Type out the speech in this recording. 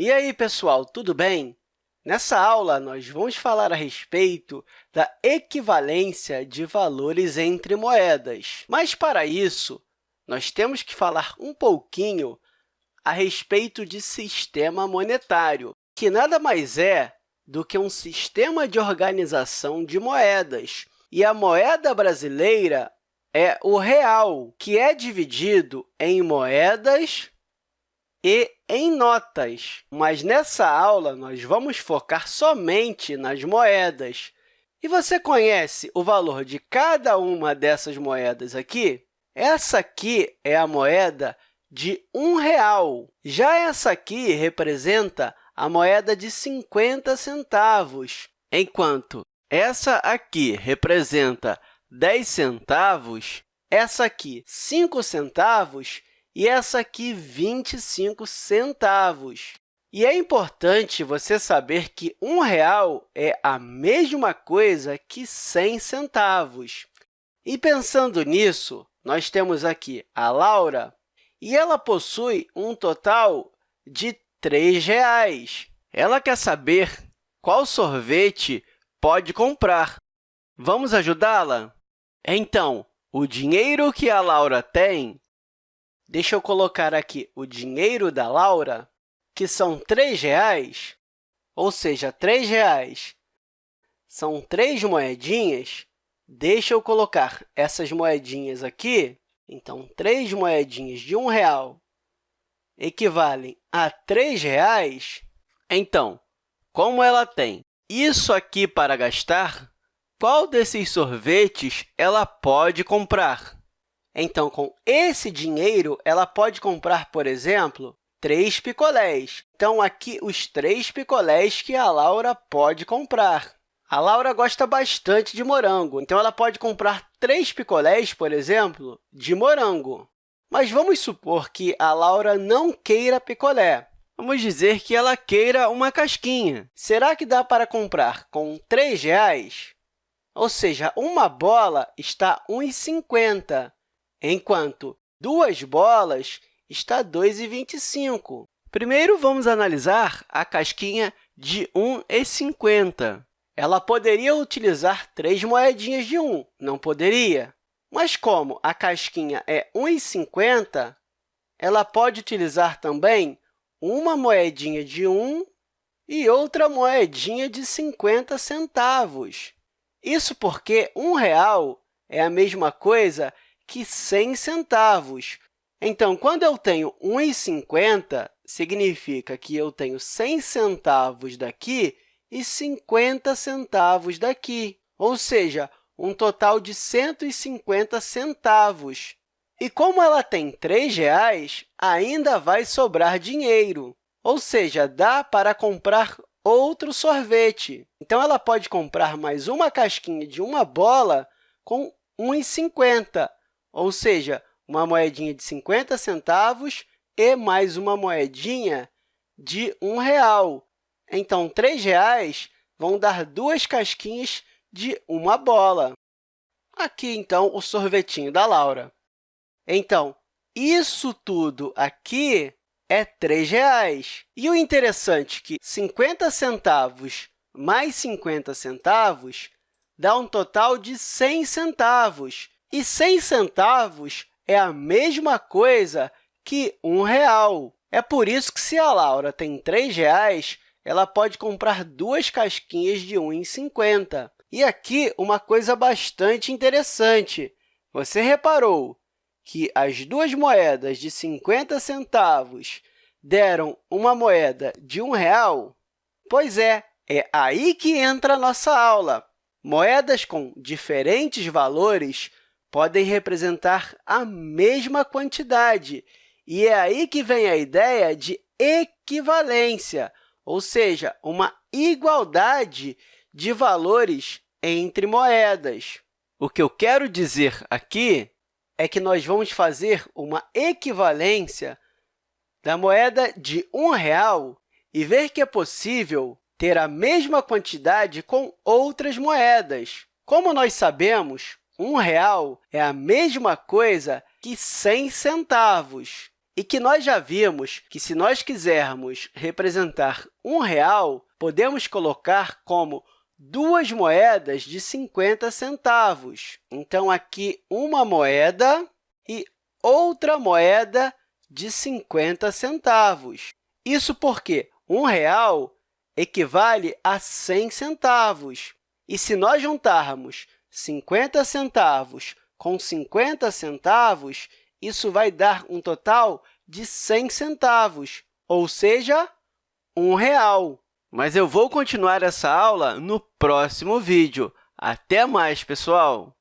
E aí, pessoal, tudo bem? Nessa aula, nós vamos falar a respeito da equivalência de valores entre moedas. Mas, para isso, nós temos que falar um pouquinho a respeito de sistema monetário, que nada mais é do que um sistema de organização de moedas. E a moeda brasileira é o real, que é dividido em moedas e em notas. Mas nessa aula, nós vamos focar somente nas moedas. E você conhece o valor de cada uma dessas moedas aqui? Essa aqui é a moeda de um real. Já essa aqui representa a moeda de 50 centavos, enquanto essa aqui representa 10 centavos, essa aqui 5 centavos e essa aqui 25 centavos. E é importante você saber que um real é a mesma coisa que 100 centavos. E pensando nisso, nós temos aqui a Laura, e ela possui um total de R$ reais. Ela quer saber qual sorvete pode comprar. Vamos ajudá-la? Então, o dinheiro que a Laura tem, deixa eu colocar aqui o dinheiro da Laura, que são R$ reais, ou seja, R$ reais são três moedinhas, deixa eu colocar essas moedinhas aqui. Então, três moedinhas de um real equivalem a R$ reais, então, como ela tem isso aqui para gastar, qual desses sorvetes ela pode comprar? Então, com esse dinheiro, ela pode comprar, por exemplo, três picolés. Então, aqui, os três picolés que a Laura pode comprar. A Laura gosta bastante de morango, então ela pode comprar três picolés, por exemplo, de morango. Mas vamos supor que a Laura não queira picolé. Vamos dizer que ela queira uma casquinha. Será que dá para comprar com R$ reais? Ou seja, uma bola está R$ 1,50, enquanto duas bolas está R$ 2,25. Primeiro, vamos analisar a casquinha de R$ 1,50. Ela poderia utilizar três moedinhas de 1, não poderia? Mas, como a casquinha é R$ 1,50, ela pode utilizar também uma moedinha de 1 e outra moedinha de 50 centavos. Isso porque um real é a mesma coisa que 100 centavos. Então, quando eu tenho 1,50, significa que eu tenho 100 centavos daqui e 50 centavos daqui, ou seja, um total de 150 centavos. E como ela tem R$ reais, ainda vai sobrar dinheiro, ou seja, dá para comprar outro sorvete. Então, ela pode comprar mais uma casquinha de uma bola com R$ 1,50, ou seja, uma moedinha de 50 centavos e mais uma moedinha de um real. Então, R$ reais vão dar duas casquinhas de uma bola. Aqui, então, o sorvetinho da Laura. Então, isso tudo aqui é R$ reais. E o interessante é que 50 centavos mais 50 centavos dá um total de 100 centavos. E 100 centavos é a mesma coisa que um real. É por isso que, se a Laura tem R$ reais, ela pode comprar duas casquinhas de R$ 1,50. E aqui, uma coisa bastante interessante. Você reparou que as duas moedas de 50 centavos deram uma moeda de um real? Pois é, é aí que entra a nossa aula. Moedas com diferentes valores podem representar a mesma quantidade, e é aí que vem a ideia de equivalência, ou seja, uma igualdade de valores entre moedas. O que eu quero dizer aqui é que nós vamos fazer uma equivalência da moeda de um real e ver que é possível ter a mesma quantidade com outras moedas. Como nós sabemos, um real é a mesma coisa que 100 centavos. e que nós já vimos que, se nós quisermos representar um real, podemos colocar como duas moedas de 50 centavos. Então, aqui, uma moeda e outra moeda de 50 centavos. Isso porque um real equivale a 100 centavos. E se nós juntarmos 50 centavos com 50 centavos, isso vai dar um total de 100 centavos, ou seja, um real. Mas eu vou continuar essa aula no próximo vídeo. Até mais, pessoal!